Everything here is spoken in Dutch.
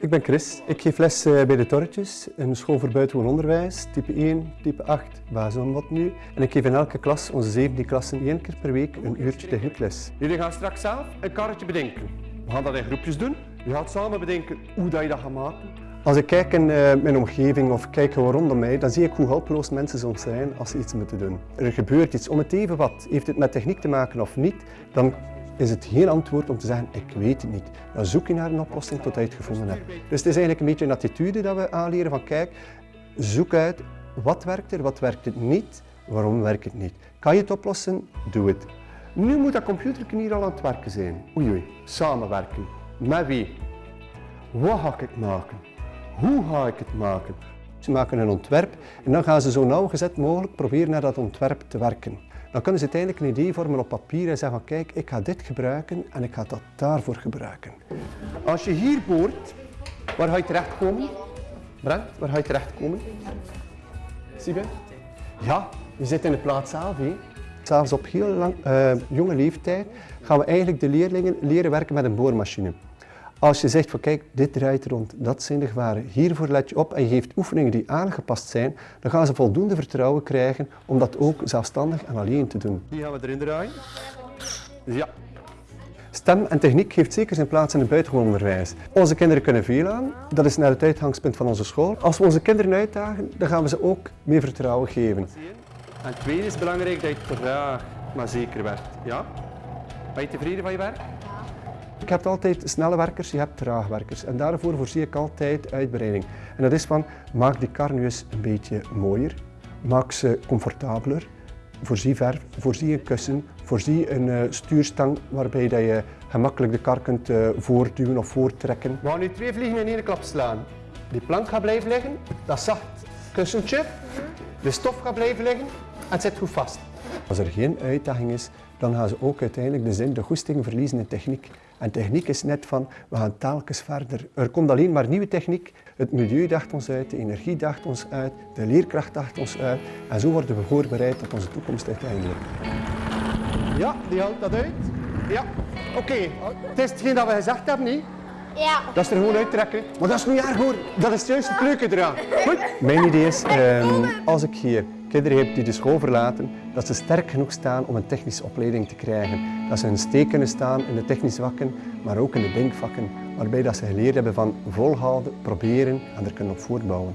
Ik ben Chris. Ik geef les eh, bij de Torretjes, een school voor buitengewoon onderwijs, type 1, type 8, basis wat nu. En ik geef in elke klas, onze 17 klassen, één keer per week een uurtje techniekles. Jullie gaan straks zelf een karretje bedenken. We gaan dat in groepjes doen. Je gaat samen bedenken hoe dat je dat gaat maken. Als ik kijk in uh, mijn omgeving of kijk gewoon rondom mij, dan zie ik hoe hulpeloos mensen soms zijn als ze iets moeten doen. Er gebeurt iets, om het even wat. Heeft het met techniek te maken of niet, dan is het geen antwoord om te zeggen, ik weet het niet. Dan zoek je naar een oplossing tot je het gevonden hebt. Dus het is eigenlijk een beetje een attitude dat we aanleren van, kijk, zoek uit wat werkt er, wat werkt het niet, waarom werkt het niet. Kan je het oplossen? Doe het. Nu moet dat computer hier al aan het werken zijn. Oei oei, samenwerken. Met wie? Wat ga ik het maken? Hoe ga ik het maken? Ze maken een ontwerp en dan gaan ze zo nauwgezet mogelijk proberen naar dat ontwerp te werken. Dan kunnen ze uiteindelijk een idee vormen op papier en zeggen van kijk, ik ga dit gebruiken en ik ga dat daarvoor gebruiken. Als je hier boort, waar ga je terechtkomen? Brent, waar ga je terechtkomen? Zie je? Ja, je zit in de plaats zelf. Hè. Zelfs op heel lang, uh, jonge leeftijd gaan we eigenlijk de leerlingen leren werken met een boormachine. Als je zegt van kijk, dit draait rond, dat zijn de gevaren, hiervoor let je op en je geeft oefeningen die aangepast zijn, dan gaan ze voldoende vertrouwen krijgen om dat ook zelfstandig en alleen te doen. Die gaan we erin draaien. Ja. Stem en techniek heeft zeker zijn plaats in het buitengewoon onderwijs. Onze kinderen kunnen veel aan, dat is naar het uitgangspunt van onze school. Als we onze kinderen uitdagen, dan gaan we ze ook meer vertrouwen geven. En tweede is belangrijk dat je traag maar zeker werkt. Ja? Ben je tevreden van je werk? Ik heb altijd snelle werkers, je hebt traagwerkers. En daarvoor voorzie ik altijd uitbreiding. En dat is van, maak die kar nu eens een beetje mooier. Maak ze comfortabeler. Voorzie verf, voorzie een kussen, voorzie een uh, stuurstang waarbij dat je gemakkelijk de kar kunt uh, voortduwen of voortrekken. We gaan nu twee vliegen in één klap slaan. Die plank gaat blijven liggen, dat zacht kussentje. De stof gaat blijven liggen en het zit goed vast. Als er geen uitdaging is, dan gaan ze ook uiteindelijk de zin, de goesting verliezen in techniek. En techniek is net van, we gaan telkens verder. Er komt alleen maar nieuwe techniek. Het milieu daagt ons uit, de energie daagt ons uit, de leerkracht daagt ons uit. En zo worden we voorbereid op onze toekomst uiteindelijk. Ja, die houdt dat uit. Ja, oké. Het is hetgeen dat we gezegd hebben, niet? Ja. Dat is er gewoon uittrekken. Maar dat is niet erg hoor. Dat is juist het leuke eraan. Goed. Mijn idee is, um, als ik hier kinderen heb die de school verlaten, dat ze sterk genoeg staan om een technische opleiding te krijgen. Dat ze een steek kunnen staan in de technische vakken, maar ook in de denkvakken, waarbij dat ze geleerd hebben van volhouden, proberen en er kunnen op voortbouwen.